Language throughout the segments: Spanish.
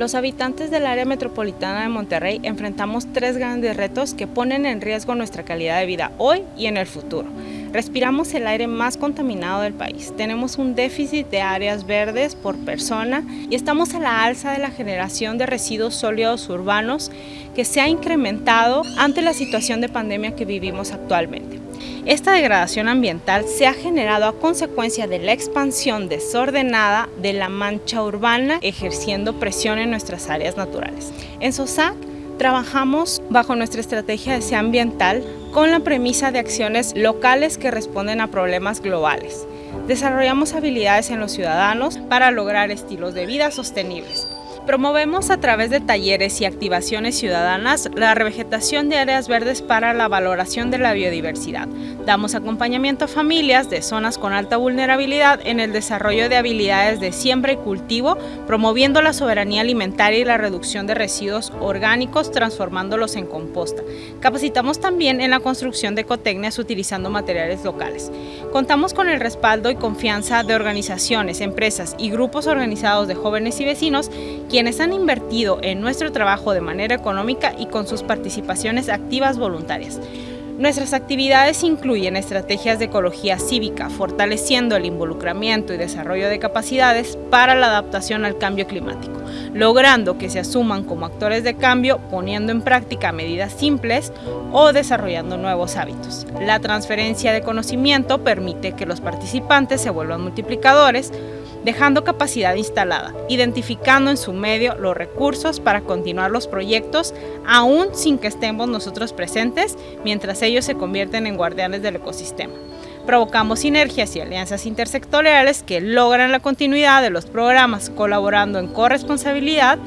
Los habitantes del área metropolitana de Monterrey enfrentamos tres grandes retos que ponen en riesgo nuestra calidad de vida hoy y en el futuro. Respiramos el aire más contaminado del país, tenemos un déficit de áreas verdes por persona y estamos a la alza de la generación de residuos sólidos urbanos que se ha incrementado ante la situación de pandemia que vivimos actualmente. Esta degradación ambiental se ha generado a consecuencia de la expansión desordenada de la mancha urbana ejerciendo presión en nuestras áreas naturales. En SOSAC trabajamos bajo nuestra estrategia de SEA ambiental con la premisa de acciones locales que responden a problemas globales. Desarrollamos habilidades en los ciudadanos para lograr estilos de vida sostenibles. Promovemos a través de talleres y activaciones ciudadanas la revegetación de áreas verdes para la valoración de la biodiversidad. Damos acompañamiento a familias de zonas con alta vulnerabilidad en el desarrollo de habilidades de siembra y cultivo, promoviendo la soberanía alimentaria y la reducción de residuos orgánicos, transformándolos en composta. Capacitamos también en la construcción de ecotecnias utilizando materiales locales. Contamos con el respaldo y confianza de organizaciones, empresas y grupos organizados de jóvenes y vecinos quienes han invertido en nuestro trabajo de manera económica y con sus participaciones activas voluntarias. Nuestras actividades incluyen estrategias de ecología cívica, fortaleciendo el involucramiento y desarrollo de capacidades para la adaptación al cambio climático, logrando que se asuman como actores de cambio, poniendo en práctica medidas simples o desarrollando nuevos hábitos. La transferencia de conocimiento permite que los participantes se vuelvan multiplicadores, dejando capacidad instalada, identificando en su medio los recursos para continuar los proyectos aún sin que estemos nosotros presentes, mientras ellos se convierten en guardianes del ecosistema. Provocamos sinergias y alianzas intersectoriales que logran la continuidad de los programas colaborando en corresponsabilidad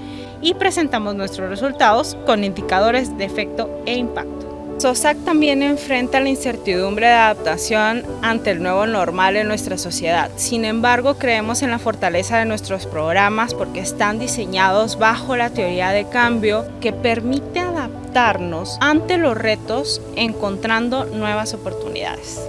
y presentamos nuestros resultados con indicadores de efecto e impacto. SOSAC también enfrenta la incertidumbre de adaptación ante el nuevo normal en nuestra sociedad. Sin embargo, creemos en la fortaleza de nuestros programas porque están diseñados bajo la teoría de cambio que permite adaptarnos ante los retos encontrando nuevas oportunidades.